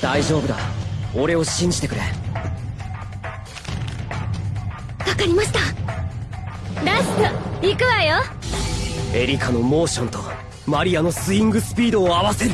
大丈夫だ。俺を信じてくれ。わかりました。ラスト行くわよ。エリカのモーションとマリアのスイングスピードを合わせる。